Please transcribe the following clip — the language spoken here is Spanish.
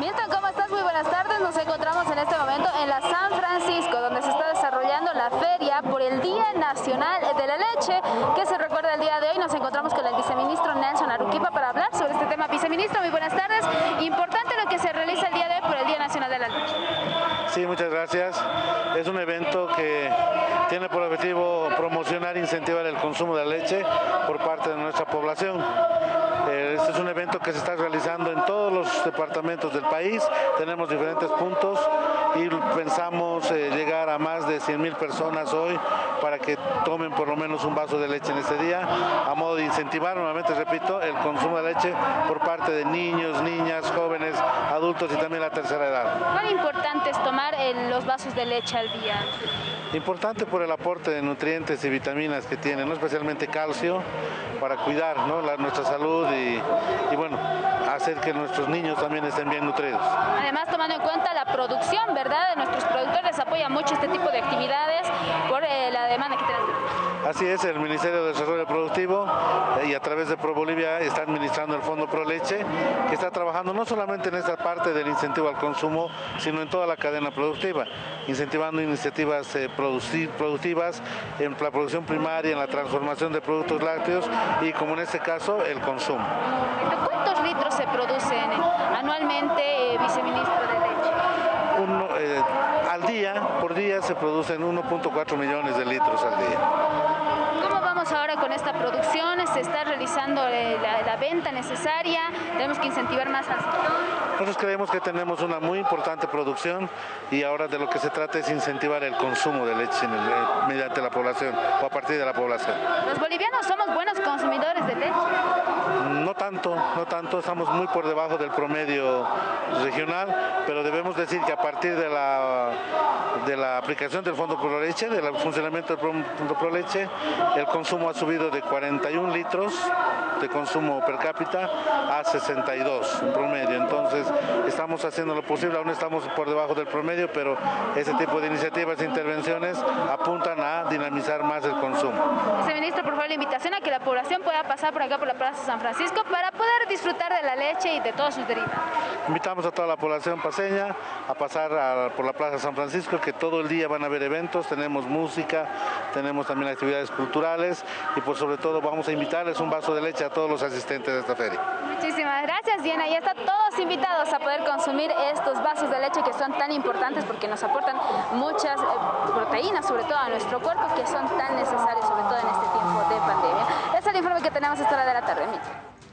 Milton, ¿cómo estás? Muy buenas tardes. Nos encontramos en este momento en la San Francisco, donde se está desarrollando la feria por el Día Nacional de la Leche, que se recuerda el día de hoy. Nos encontramos con el viceministro Nelson Aruquipa para hablar sobre este tema. Viceministro, muy buenas tardes. Importante lo que se realiza el día de hoy por el Día Nacional de la Leche. Sí, muchas gracias. Es un evento que tiene por objetivo promocionar e incentivar el consumo de leche por parte de nuestra población. Eh, este es un evento que se está realizando en todos los departamentos del país, tenemos diferentes puntos y pensamos eh, llegar a más de 100 mil personas hoy para que tomen por lo menos un vaso de leche en este día, a modo de incentivar, nuevamente repito, el consumo de leche por parte de niños, niñas, jóvenes, adultos y también la tercera edad. ¿Cuán importante es tomar eh, los vasos de leche al día? Importante por el aporte de nutrientes y vitaminas que tiene, ¿no? especialmente calcio, para cuidar nuestra salud y, bueno, hacer que nuestros niños también estén bien nutridos. Además, tomando en cuenta la producción, ¿verdad? De nuestros productores apoya mucho este tipo de actividades por eh, la demanda que tenemos. Así es, el Ministerio de Desarrollo Productivo eh, y a través de Pro Bolivia está administrando el Fondo Pro Leche, que está trabajando no solamente en esta parte del incentivo al consumo, sino en toda la cadena productiva, incentivando iniciativas eh, productivas en la producción primaria, en la transformación de productos lácteos y como en este caso, el consumo. ¿Cuántos litros se producen anualmente, eh, viceministro de leche? Al día, por día se producen 1.4 millones de litros al día ahora con esta producción, se está realizando eh, la, venta necesaria, tenemos que incentivar más al sector. Nosotros creemos que tenemos una muy importante producción y ahora de lo que se trata es incentivar el consumo de leche mediante la población o a partir de la población. ¿Los bolivianos somos buenos consumidores de leche? No tanto, estamos muy por debajo del promedio regional, pero debemos decir que a partir de la, de la aplicación del Fondo Pro Leche, del funcionamiento del Fondo Pro Leche, el consumo ha subido de 41 litros de consumo per cápita a 62 en promedio. Entonces estamos haciendo lo posible, aún estamos por debajo del promedio, pero ese tipo de iniciativas e intervenciones apuntan a dinamizar más el consumo. Viceministro, por favor, la invitación a que la población pueda pasar por acá por la Plaza San Francisco para poder disfrutar de la leche y de todos sus derivados. Invitamos a toda la población paseña a pasar por la Plaza San Francisco, que todo el día van a haber eventos, tenemos música, tenemos también actividades culturales y por sobre todo vamos a invitarles un vaso de leche a todos los asistentes de esta feria. Muchísimas gracias Diana, y están todos invitados a poder consumir estos vasos de leche que son tan importantes porque nos aportan muchas eh, proteínas, sobre todo a nuestro cuerpo, que son tan necesarios, sobre todo en este tiempo de pandemia. Ese es el informe que tenemos a esta hora de la tarde.